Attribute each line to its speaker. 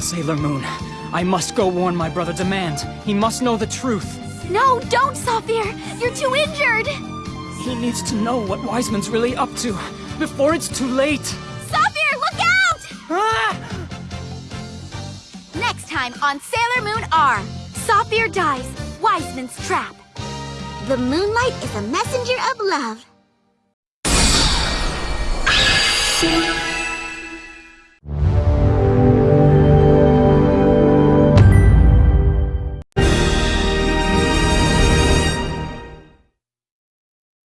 Speaker 1: Sailor Moon. I must go warn my brother Demande. He must know the truth.
Speaker 2: No, don't, Saphir! You're too injured!
Speaker 1: He needs to know what Wiseman's really up to, before it's too late.
Speaker 2: Saphir, look out!
Speaker 1: Ah!
Speaker 2: Next time on Sailor Moon R. Saphir dies. Wiseman's trap.
Speaker 3: The moonlight is a messenger of love.